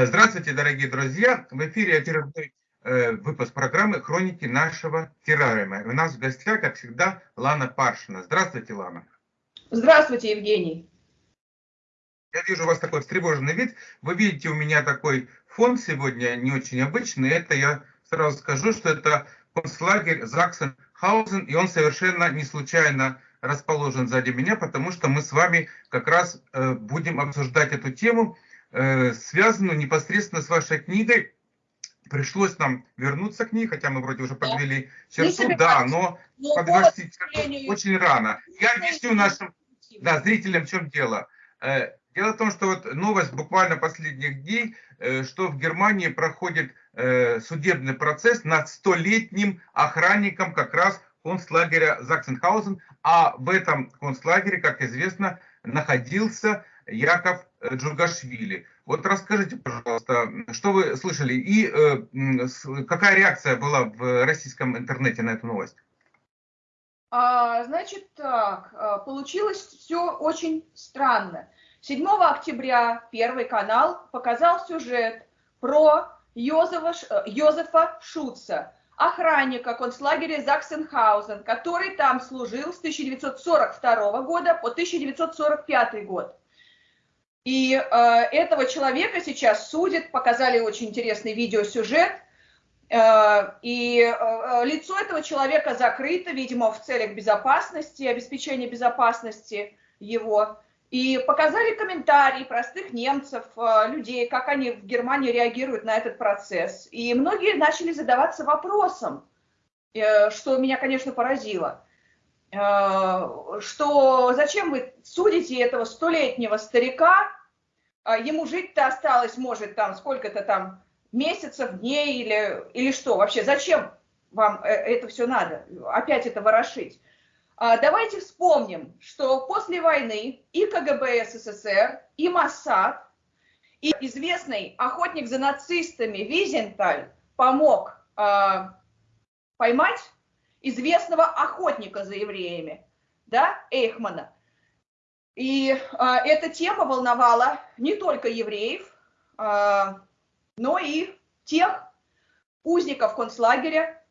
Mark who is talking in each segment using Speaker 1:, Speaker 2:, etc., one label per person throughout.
Speaker 1: Э, здравствуйте, дорогие друзья! В эфире очередной э, выпуск программы «Хроники нашего террариума». У нас в гостях, как всегда, Лана Паршина. Здравствуйте, Лана.
Speaker 2: Здравствуйте, Евгений.
Speaker 1: Я вижу у вас такой встревоженный вид. Вы видите, у меня такой фон сегодня не очень обычный. Это я сразу скажу, что это концлагерь Заксенхаузен, и он совершенно не случайно расположен сзади меня, потому что мы с вами как раз э, будем обсуждать эту тему, э, связанную непосредственно с вашей книгой. Пришлось нам вернуться к ней, хотя мы вроде уже подвели да. черту, да, но подвести черту очень рано. Я объясню нашим да, зрителям, в чем дело. Э, дело в том, что вот новость буквально последних дней, э, что в Германии проходит э, судебный процесс над столетним охранником как раз концлагеря Заксенхаузен, а в этом концлагере, как известно, находился Яков Джугашвили. Вот расскажите, пожалуйста, что вы слышали и э, какая реакция была в российском интернете на эту новость?
Speaker 2: А, значит так, а, получилось все очень странно. 7 октября Первый канал показал сюжет про Йозефа, э, Йозефа Шутца, охранника концлагеря Заксенхаузен, который там служил с 1942 года по 1945 год. И э, этого человека сейчас судят, показали очень интересный видеосюжет, э, и э, лицо этого человека закрыто, видимо, в целях безопасности, обеспечения безопасности его. И показали комментарии простых немцев, э, людей, как они в Германии реагируют на этот процесс. И многие начали задаваться вопросом, э, что меня, конечно, поразило, э, что зачем вы судите этого столетнего старика, ему жить-то осталось, может, там сколько-то там месяцев, дней или, или что вообще, зачем вам это все надо, опять это ворошить? А, давайте вспомним, что после войны и КГБ СССР, и Моссад, и известный охотник за нацистами Визенталь помог э, поймать известного охотника за евреями, да, Эйхмана. И э, эта тема волновала не только евреев, э, но и тех узников концлагеря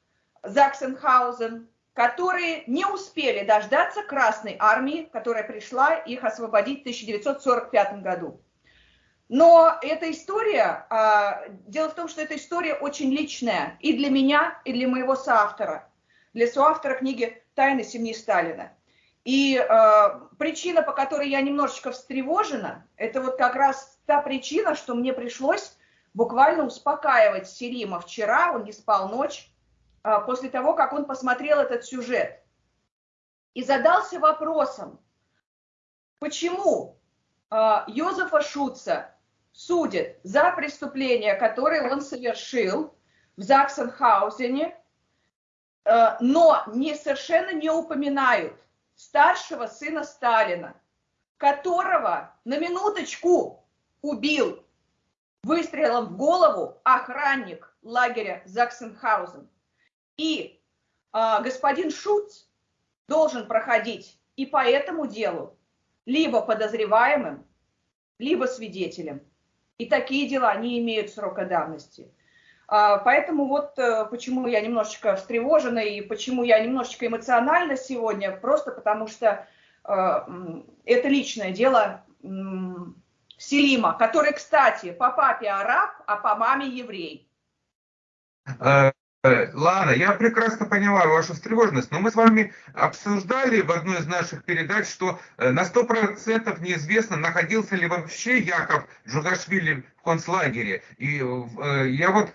Speaker 2: Заксенхаузен, которые не успели дождаться Красной Армии, которая пришла их освободить в 1945 году. Но эта история, а, дело в том, что эта история очень личная и для меня, и для моего соавтора, для соавтора книги «Тайны семьи Сталина». И э, причина, по которой я немножечко встревожена, это вот как раз та причина, что мне пришлось буквально успокаивать Селима вчера, он не спал ночь, а, после того, как он посмотрел этот сюжет и задался вопросом, почему а, Йозефа Шутца судят за преступление, которое он совершил в Заксенхаузене, но не, совершенно не упоминают старшего сына Сталина, которого на минуточку убил выстрелом в голову охранник лагеря Заксенхаузен. И э, господин Шуц должен проходить и по этому делу либо подозреваемым, либо свидетелем. И такие дела не имеют срока давности. А, поэтому вот э, почему я немножечко встревожена и почему я немножечко эмоциональна сегодня, просто потому что э, это личное дело Селима, который, кстати, по папе араб, а по маме еврей.
Speaker 1: Э, Э, Лана, я прекрасно понимаю вашу встревоженность, но мы с вами обсуждали в одной из наших передач, что на 100% неизвестно, находился ли вообще Яков Джугашвили концлагере. И э, я вот,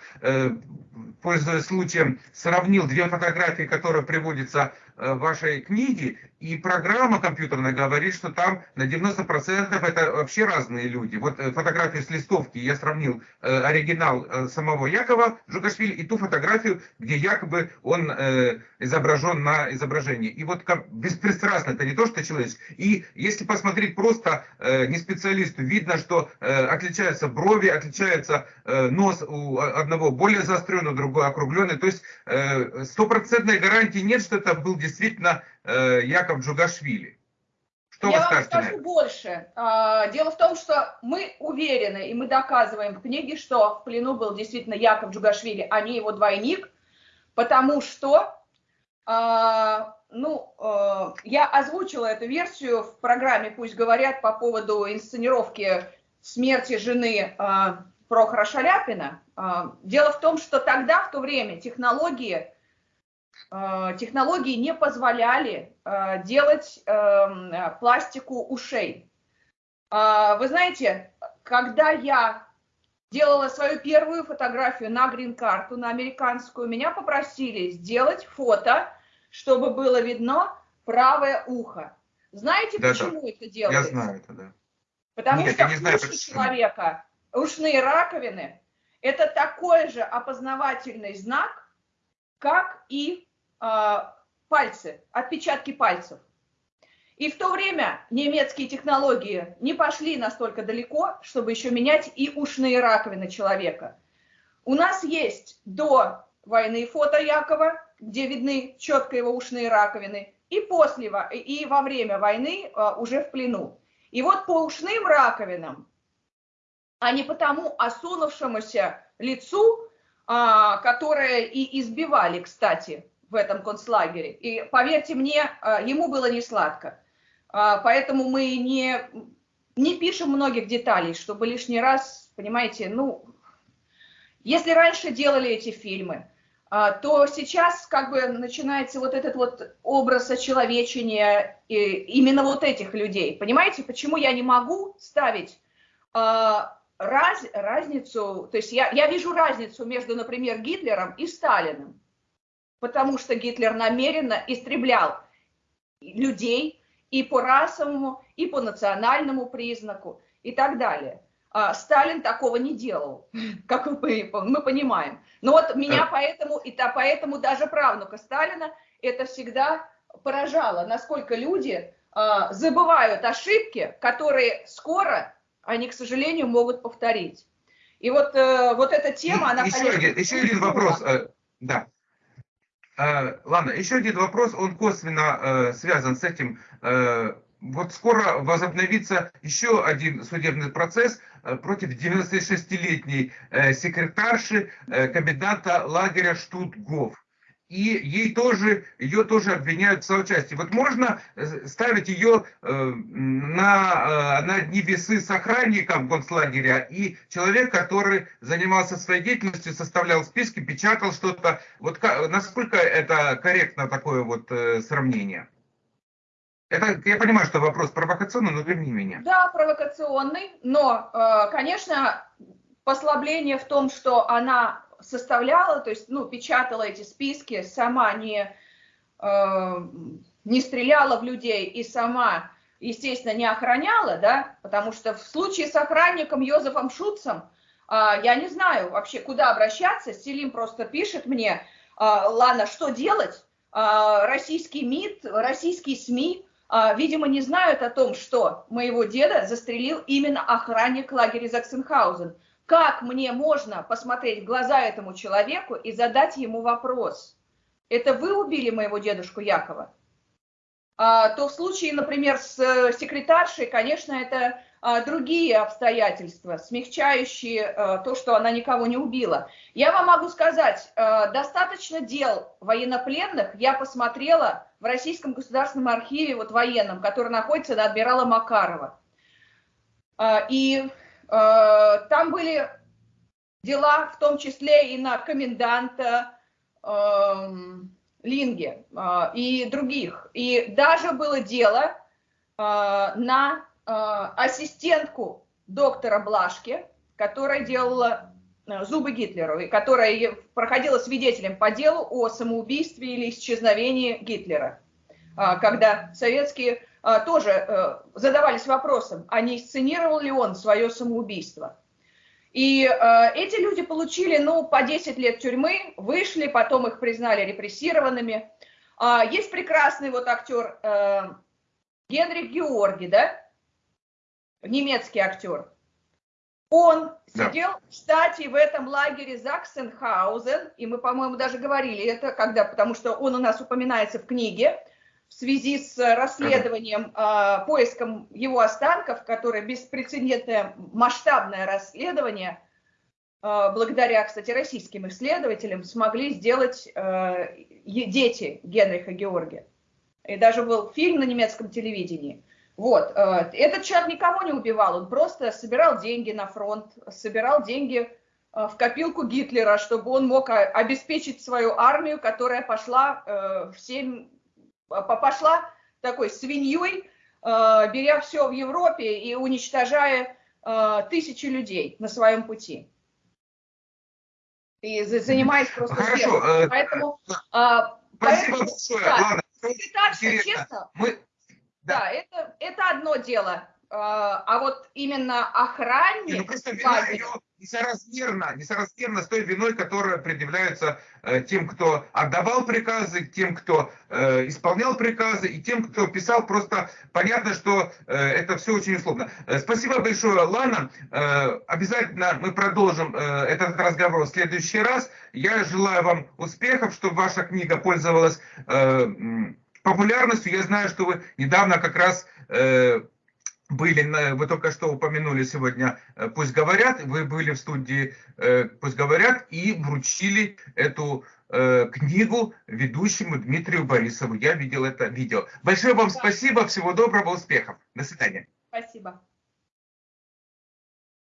Speaker 1: пользуясь случаем, сравнил две фотографии, которые приводятся в вашей книге, и программа компьютерная говорит, что там на 90% это вообще разные люди. Вот э, фотографию с листовки я сравнил э, оригинал э, самого Якова Джугашвили и ту фотографию, где якобы он э, изображен на изображении. И вот как беспристрастно, это не то, что человеческий. И если посмотреть просто э, не специалисту, видно, что э, отличаются брови, отличается э, нос у одного более заостренный, у другого округленный. То есть стопроцентной э, гарантии нет, что это был действительно Э, Яков Джугашвили. Что
Speaker 2: Я
Speaker 1: вы
Speaker 2: вам скажу больше. А, Дело в том, что мы уверены, и мы доказываем в книге, что в плену был действительно Яков Джугашвили, а не его двойник, потому что, а, ну, я озвучила эту версию в программе «Пусть говорят» по поводу инсценировки смерти жены а, Прохора Шаляпина. А, Дело в том, что тогда, в то время, технологии э, технологии не позволяли делать эм, пластику ушей. А, Вы знаете, когда я делала свою первую фотографию на грин-карту, на американскую, меня попросили сделать фото, чтобы было видно правое ухо. Знаете,
Speaker 1: Да-да.
Speaker 2: почему это
Speaker 1: Я
Speaker 2: делается?
Speaker 1: знаю это, да.
Speaker 2: Потому
Speaker 1: Нет,
Speaker 2: что
Speaker 1: я не знаю,
Speaker 2: уши
Speaker 1: почему.
Speaker 2: человека, ушные раковины, это такой же опознавательный знак, как и э, пальцы, отпечатки пальцев. И в то время немецкие технологии не пошли настолько далеко, чтобы еще менять и ушные раковины человека. У нас есть до войны фото Якова, где видны четко его ушные раковины, и после и во время войны э, уже в плену. И вот по ушным раковинам, а не по тому осунувшемуся лицу, а, которое и избивали, кстати, в этом концлагере. И поверьте мне, а, ему было не сладко. А, Поэтому мы не, не пишем многих деталей, чтобы лишний раз, понимаете, ну, если раньше делали эти фильмы, то сейчас как бы начинается вот этот вот образ очеловечения именно вот этих людей. Понимаете, почему я не могу ставить а, раз, разницу, то есть я, я вижу разницу между, например, Гитлером и Сталиным, потому что Гитлер намеренно истреблял людей и по расовому, и по национальному признаку и так далее. А Сталин такого не делал, как мы, мы понимаем. Но вот меня
Speaker 1: Да.
Speaker 2: поэтому, и та, поэтому даже правнука Сталина это всегда поражало, насколько люди а, забывают ошибки, которые скоро они, к сожалению, могут повторить. И вот, э, вот эта тема, она,
Speaker 1: еще,
Speaker 2: конечно,
Speaker 1: один, еще один вопрос. э, Да. Э, Ладно, еще один вопрос, он косвенно э, связан с этим. Э, Вот скоро возобновится еще один судебный процесс э, против 96-летней э, секретарши э, коменданта лагеря Штутгоф. И ей тоже, ее тоже обвиняют в соучастии. Вот можно ставить ее на, на одни весы с охранником концлагеря и человек, который занимался своей деятельностью, составлял списки, печатал что-то. Вот насколько это корректно такое вот сравнение? Это, я понимаю, что вопрос провокационный, но верни меня.
Speaker 2: Да, провокационный, но, э, конечно, послабление в том, что она составляла, то есть, ну, печатала эти списки, сама не, э, не стреляла в людей и сама, естественно, не охраняла, да, потому что в случае с охранником Йозефом Шутцем, э, я не знаю вообще, куда обращаться, Селим просто пишет мне, э, Лана, что делать? Э, Российский МИД, российские СМИ, а, видимо, не знают о том, что моего деда застрелил именно охранник лагеря Заксенхаузен. Как мне можно посмотреть в глаза этому человеку и задать ему вопрос? Это вы убили моего дедушку Якова? А, то в случае, например, с э, секретаршей, конечно, это а, другие обстоятельства, смягчающие э, то, что она никого не убила. Я вам могу сказать, э, достаточно дел военнопленных я посмотрела в Российском государственном архиве, вот военном, который находится на адмирала Макарова. А, И э, там были дела, в том числе и на коменданта эм, Линге и других. И даже было дело на ассистентку доктора Блашки, которая делала э, зубы Гитлеру, и которая проходила свидетелем по делу о самоубийстве или исчезновении Гитлера, А, когда советские а, тоже э, задавались вопросом, а не сценировал ли он свое самоубийство. И э, эти люди получили, ну, по 10 лет тюрьмы, вышли, потом их признали репрессированными. А, есть прекрасный вот актер э, Генрих Георги, да, немецкий актер. Он
Speaker 1: Да.
Speaker 2: сидел, кстати, в этом лагере Заксенхаузен, и мы, по-моему, даже говорили это, когда, потому что он у нас упоминается в книге, в в связи с расследованием, э, поиском его останков, которое беспрецедентное масштабное расследование, э, благодаря, кстати, российским исследователям, смогли сделать э, дети Генриха Георгия. И даже был фильм на немецком телевидении. Вот, э, этот человек никого не убивал, он просто собирал деньги на фронт, собирал деньги э, в копилку Гитлера, чтобы он мог обеспечить свою армию, которая пошла э, в 7 пошла такой свиньей, беря все в Европе и уничтожая тысячи людей на своем пути. И занимаясь просто
Speaker 1: Хорошо.
Speaker 2: Поэтому,
Speaker 1: спасибо поэтому, большое.
Speaker 2: Да, Ладно. Секретарша, честно, Мы... да, да это, это одно дело. А вот именно охранник...
Speaker 1: Ну, просто вина ее несоразмерно, несоразмерно с той виной, которая предъявляется э, тем, кто отдавал приказы, тем, кто э, исполнял приказы, и тем, кто писал. Просто понятно, что э, это все очень условно. Э, спасибо большое, Лана. Э, обязательно мы продолжим э, этот разговор в следующий раз. Я желаю вам успехов, чтобы ваша книга пользовалась э, популярностью. Я знаю, что вы недавно как раз... Э, были, вы только что упомянули сегодня э, «Пусть говорят», вы были в студии э, «Пусть говорят» и вручили эту э, книгу ведущему Дмитрию Борисову. Я видел это видео. Большое вам спасибо, всего доброго, успехов. До свидания.
Speaker 2: Спасибо.